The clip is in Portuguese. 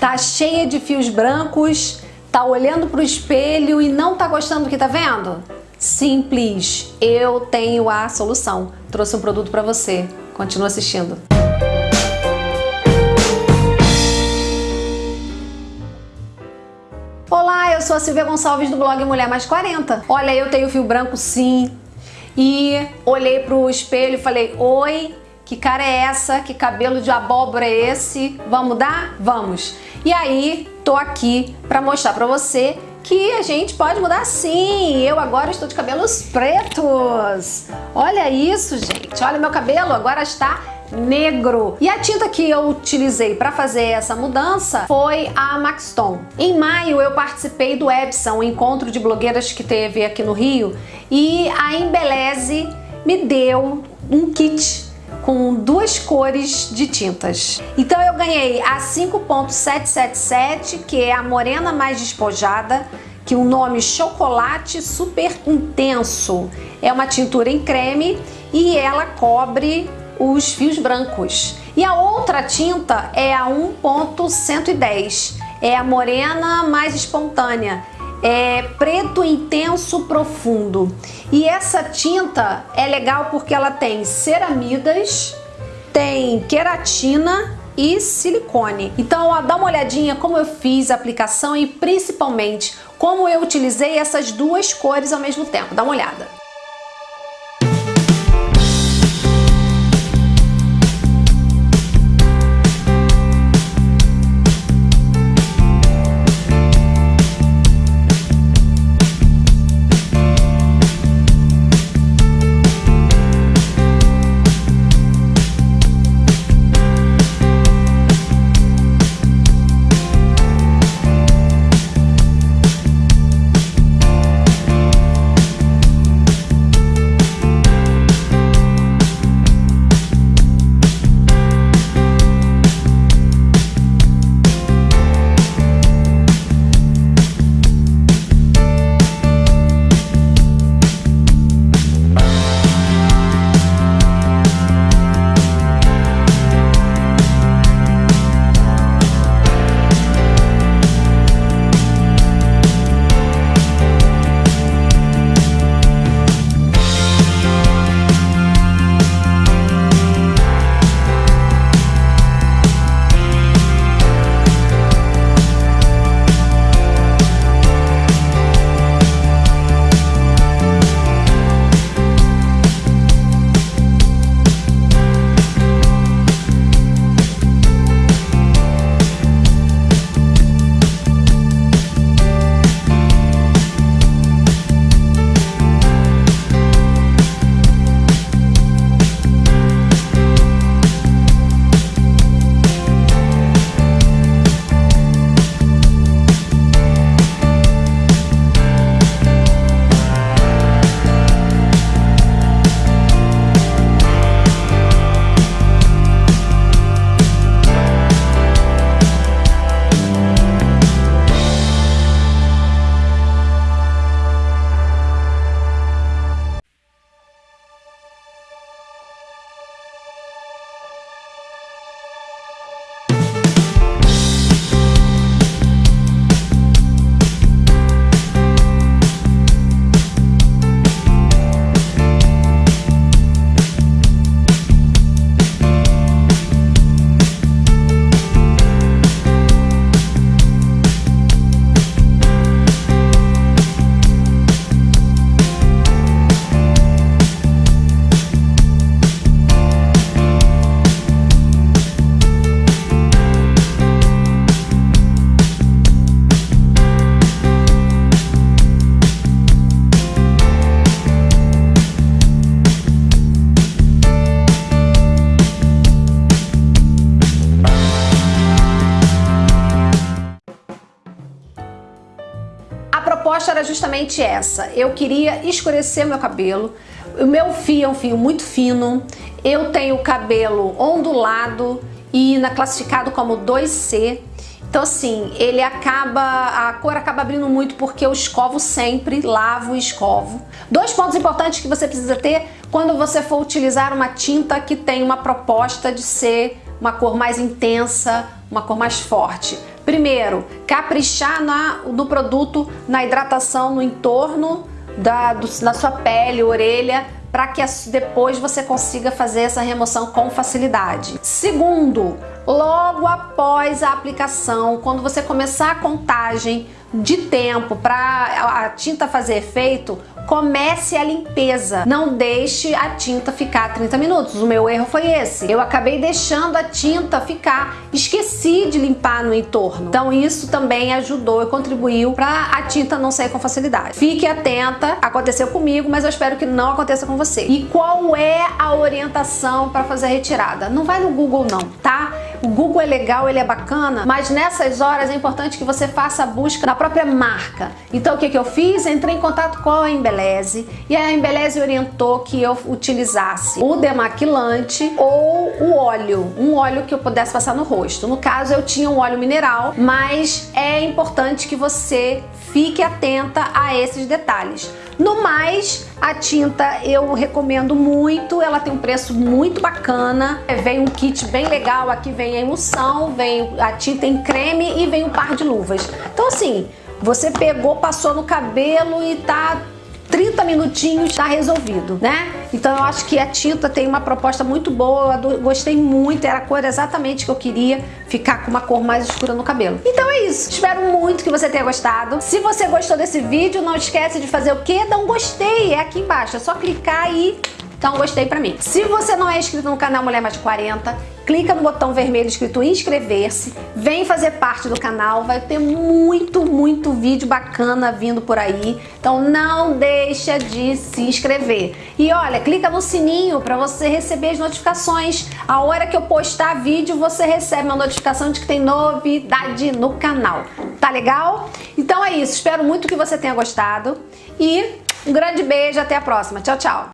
Tá cheia de fios brancos, tá olhando pro espelho e não tá gostando do que tá vendo? Simples, eu tenho a solução. Trouxe um produto para você. Continua assistindo. Olá, eu sou a Silvia Gonçalves do blog Mulher Mais 40. Olha, eu tenho fio branco sim. E olhei pro espelho e falei, oi, que cara é essa? Que cabelo de abóbora é esse? Vamos dar? Vamos! E aí, tô aqui para mostrar para você que a gente pode mudar sim. Eu agora estou de cabelos pretos. Olha isso, gente. Olha meu cabelo, agora está negro. E a tinta que eu utilizei para fazer essa mudança foi a Maxton. Em maio eu participei do Epson, um encontro de blogueiras que teve aqui no Rio, e a Embeleze me deu um kit com duas cores de tintas. Então eu ganhei a 5.777, que é a morena mais despojada, que o nome Chocolate Super Intenso. É uma tintura em creme e ela cobre os fios brancos. E a outra tinta é a 1.110, é a morena mais espontânea é preto intenso profundo. E essa tinta é legal porque ela tem ceramidas, tem queratina e silicone. Então ó, dá uma olhadinha como eu fiz a aplicação e principalmente como eu utilizei essas duas cores ao mesmo tempo. Dá uma olhada. Era justamente essa. Eu queria escurecer meu cabelo. O meu fio é um fio muito fino. Eu tenho cabelo ondulado e na, classificado como 2C. Então assim, ele acaba, a cor acaba abrindo muito porque eu escovo sempre, lavo e escovo. Dois pontos importantes que você precisa ter quando você for utilizar uma tinta que tem uma proposta de ser uma cor mais intensa, uma cor mais forte. Primeiro, caprichar na, no produto, na hidratação no entorno da, do, da sua pele, orelha, para que depois você consiga fazer essa remoção com facilidade. Segundo, logo após a aplicação, quando você começar a contagem de tempo para a tinta fazer efeito, comece a limpeza. Não deixe a tinta ficar 30 minutos. O meu erro foi esse. Eu acabei deixando a tinta ficar, esqueci de limpar no entorno. Então isso também ajudou e contribuiu para a tinta não sair com facilidade. Fique atenta, aconteceu comigo, mas eu espero que não aconteça com você. E qual é a orientação para fazer a retirada? Não vai no Google não, tá? O Google é legal, ele é bacana, mas nessas horas é importante que você faça a busca na própria marca. Então o que, que eu fiz? Entrei em contato com a Embeleze e a Embeleze orientou que eu utilizasse o demaquilante ou o óleo, um óleo que eu pudesse passar no rosto. No caso eu tinha um óleo mineral, mas é importante que você fique atenta a esses detalhes. No mais, a tinta eu recomendo muito, ela tem um preço muito bacana. Vem um kit bem legal, aqui vem a emulsão, vem a tinta em creme e vem um par de luvas. Então assim, você pegou, passou no cabelo e tá 30 minutinhos tá resolvido, né? Então eu acho que a tinta tem uma proposta muito boa, eu gostei muito, era a cor exatamente que eu queria, ficar com uma cor mais escura no cabelo. Então é isso, espero muito que você tenha gostado. Se você gostou desse vídeo, não esquece de fazer o quê? Dá um gostei, é aqui embaixo, é só clicar e então gostei pra mim. Se você não é inscrito no canal Mulher Mais 40, clica no botão vermelho escrito inscrever-se, vem fazer parte do canal, vai ter muito, muito vídeo bacana vindo por aí, então não deixa de se inscrever. E olha, clica no sininho para você receber as notificações. A hora que eu postar vídeo, você recebe uma notificação de que tem novidade no canal. Tá legal? Então é isso, espero muito que você tenha gostado e um grande beijo, até a próxima. Tchau, tchau!